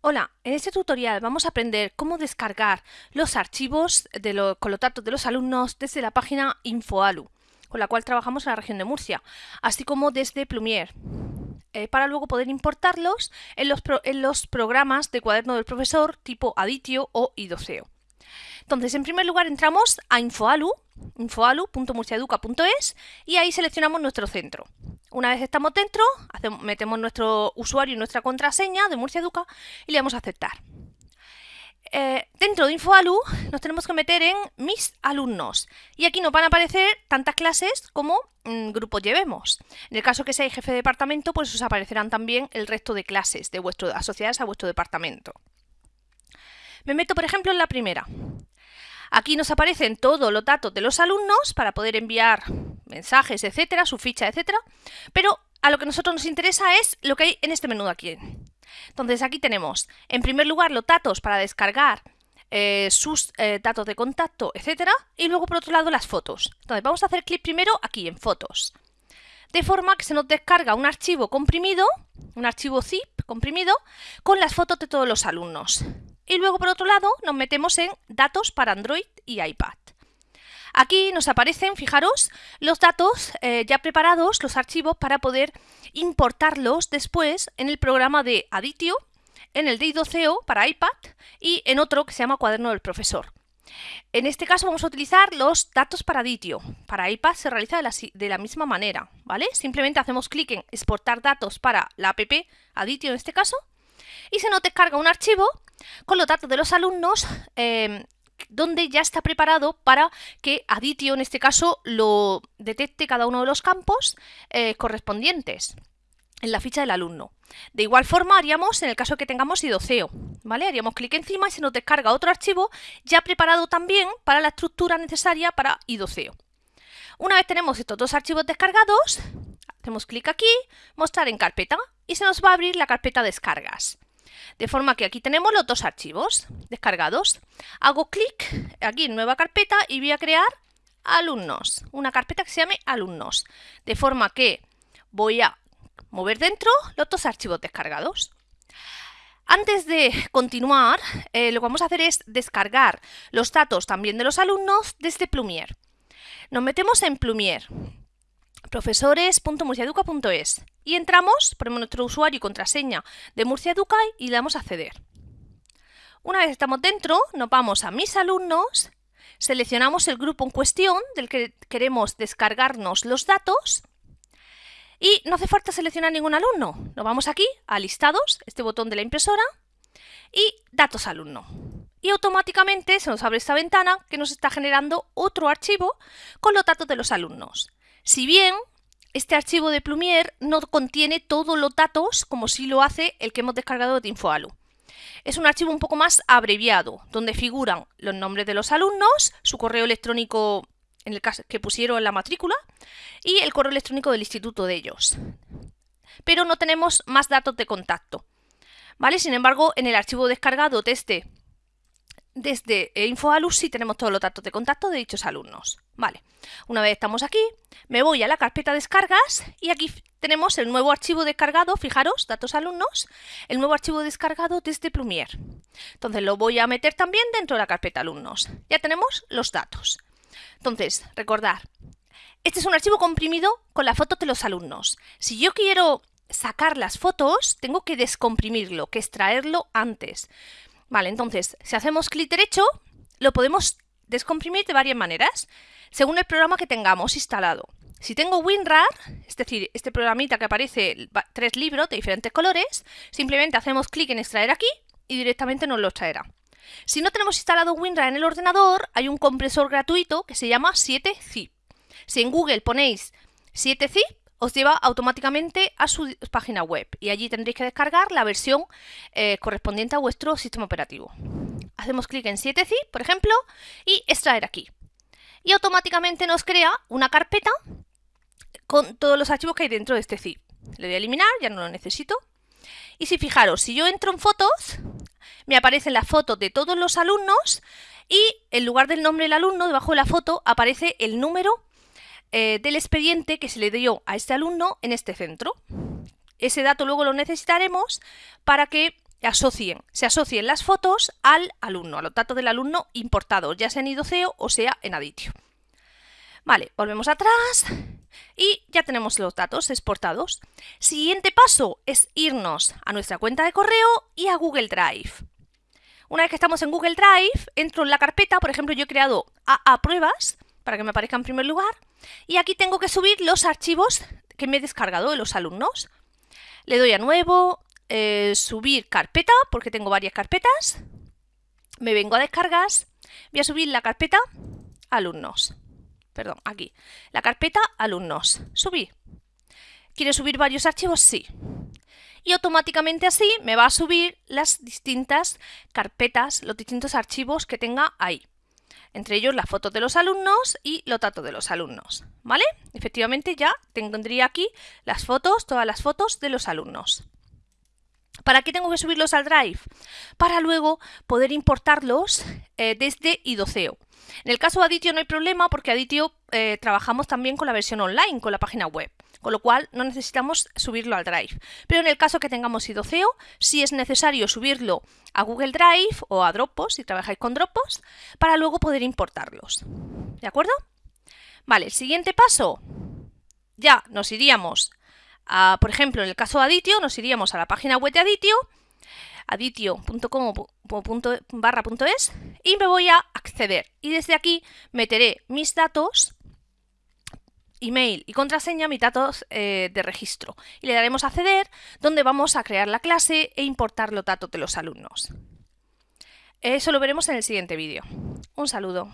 Hola, en este tutorial vamos a aprender cómo descargar los archivos de con los datos de los alumnos desde la página InfoAlu, con la cual trabajamos en la región de Murcia, así como desde Plumier, eh, para luego poder importarlos en los, en los programas de cuaderno del profesor tipo Aditio o Idoceo. Entonces, en primer lugar entramos a InfoAlu, infoalu.murciaeduca.es y ahí seleccionamos nuestro centro. Una vez estamos dentro, metemos nuestro usuario y nuestra contraseña de Murcia Educa y le damos a aceptar. Eh, dentro de InfoAlu nos tenemos que meter en mis alumnos y aquí nos van a aparecer tantas clases como mm, grupos llevemos. En el caso que seáis jefe de departamento, pues os aparecerán también el resto de clases de vuestro, asociadas a vuestro departamento. Me meto, por ejemplo, en la primera. Aquí nos aparecen todos los datos de los alumnos para poder enviar mensajes, etcétera, su ficha, etcétera. Pero a lo que a nosotros nos interesa es lo que hay en este menú aquí. Entonces aquí tenemos, en primer lugar, los datos para descargar eh, sus eh, datos de contacto, etcétera, y luego por otro lado las fotos. Entonces vamos a hacer clic primero aquí en fotos. De forma que se nos descarga un archivo comprimido, un archivo zip comprimido, con las fotos de todos los alumnos. Y luego por otro lado nos metemos en datos para Android y iPad. Aquí nos aparecen, fijaros, los datos eh, ya preparados, los archivos, para poder importarlos después en el programa de Aditio, en el de Idoceo para iPad y en otro que se llama Cuaderno del Profesor. En este caso vamos a utilizar los datos para Aditio. Para iPad se realiza de la, de la misma manera, ¿vale? Simplemente hacemos clic en exportar datos para la app Aditio en este caso y se nos descarga un archivo con los datos de los alumnos eh, donde ya está preparado para que Aditio, en este caso, lo detecte cada uno de los campos eh, correspondientes en la ficha del alumno. De igual forma haríamos en el caso que tengamos idoceo, ¿vale? Haríamos clic encima y se nos descarga otro archivo ya preparado también para la estructura necesaria para idoceo. Una vez tenemos estos dos archivos descargados, hacemos clic aquí, mostrar en carpeta y se nos va a abrir la carpeta descargas. De forma que aquí tenemos los dos archivos descargados. Hago clic aquí en nueva carpeta y voy a crear alumnos, una carpeta que se llame alumnos. De forma que voy a mover dentro los dos archivos descargados. Antes de continuar, eh, lo que vamos a hacer es descargar los datos también de los alumnos desde Plumier. Nos metemos en Plumier profesores.murciaeduca.es y entramos, ponemos nuestro usuario y contraseña de Murcia Educa y le damos a acceder. Una vez estamos dentro, nos vamos a mis alumnos, seleccionamos el grupo en cuestión del que queremos descargarnos los datos y no hace falta seleccionar ningún alumno. Nos vamos aquí a listados, este botón de la impresora y datos alumno. Y automáticamente se nos abre esta ventana que nos está generando otro archivo con los datos de los alumnos. Si bien este archivo de Plumier no contiene todos los datos como si lo hace el que hemos descargado de InfoAlu. Es un archivo un poco más abreviado, donde figuran los nombres de los alumnos, su correo electrónico en el caso que pusieron la matrícula y el correo electrónico del instituto de ellos. Pero no tenemos más datos de contacto. ¿Vale? Sin embargo, en el archivo descargado desde, desde InfoAlu sí tenemos todos los datos de contacto de dichos alumnos. Vale, una vez estamos aquí, me voy a la carpeta descargas y aquí tenemos el nuevo archivo descargado, fijaros, datos alumnos, el nuevo archivo descargado desde Plumier. Entonces lo voy a meter también dentro de la carpeta alumnos. Ya tenemos los datos. Entonces, recordar, este es un archivo comprimido con las fotos de los alumnos. Si yo quiero sacar las fotos, tengo que descomprimirlo, que extraerlo antes. Vale, entonces, si hacemos clic derecho, lo podemos descomprimir de varias maneras según el programa que tengamos instalado. Si tengo WinRAR, es decir, este programita que aparece tres libros de diferentes colores, simplemente hacemos clic en extraer aquí y directamente nos lo traerá. Si no tenemos instalado WinRAR en el ordenador, hay un compresor gratuito que se llama 7zip. Si en Google ponéis 7zip, os lleva automáticamente a su página web y allí tendréis que descargar la versión eh, correspondiente a vuestro sistema operativo. Hacemos clic en 7zip, por ejemplo, y extraer aquí y automáticamente nos crea una carpeta con todos los archivos que hay dentro de este zip. Le voy a eliminar, ya no lo necesito. Y si fijaros, si yo entro en fotos, me aparecen las fotos de todos los alumnos y en lugar del nombre del alumno, debajo de la foto, aparece el número eh, del expediente que se le dio a este alumno en este centro. Ese dato luego lo necesitaremos para que asocien, se asocien las fotos al alumno, a los datos del alumno importados, ya sea en IDOCEO o sea en Aditio. Vale, volvemos atrás y ya tenemos los datos exportados. Siguiente paso es irnos a nuestra cuenta de correo y a Google Drive. Una vez que estamos en Google Drive, entro en la carpeta, por ejemplo, yo he creado AA pruebas para que me aparezca en primer lugar, y aquí tengo que subir los archivos que me he descargado de los alumnos. Le doy a nuevo, eh, subir carpeta, porque tengo varias carpetas, me vengo a descargas, voy a subir la carpeta alumnos, perdón, aquí, la carpeta alumnos, subir. ¿Quiere subir varios archivos? Sí y automáticamente así me va a subir las distintas carpetas, los distintos archivos que tenga ahí. Entre ellos las fotos de los alumnos y los datos de los alumnos. ¿Vale? Efectivamente ya tendría aquí las fotos, todas las fotos de los alumnos. ¿Para qué tengo que subirlos al Drive? Para luego poder importarlos eh, desde idoceo. En el caso de Aditio no hay problema porque Aditio eh, trabajamos también con la versión online, con la página web con lo cual no necesitamos subirlo al Drive. Pero en el caso que tengamos idoceo, sí es necesario subirlo a Google Drive o a Dropbox, si trabajáis con Dropbox, para luego poder importarlos. ¿De acuerdo? Vale, el siguiente paso, ya nos iríamos, a, por ejemplo, en el caso de Aditio, nos iríamos a la página web de Aditio, aditio.com.es y me voy a acceder. Y desde aquí meteré mis datos email y contraseña mis datos eh, de registro y le daremos a acceder donde vamos a crear la clase e importar los datos de los alumnos. Eso lo veremos en el siguiente vídeo. Un saludo.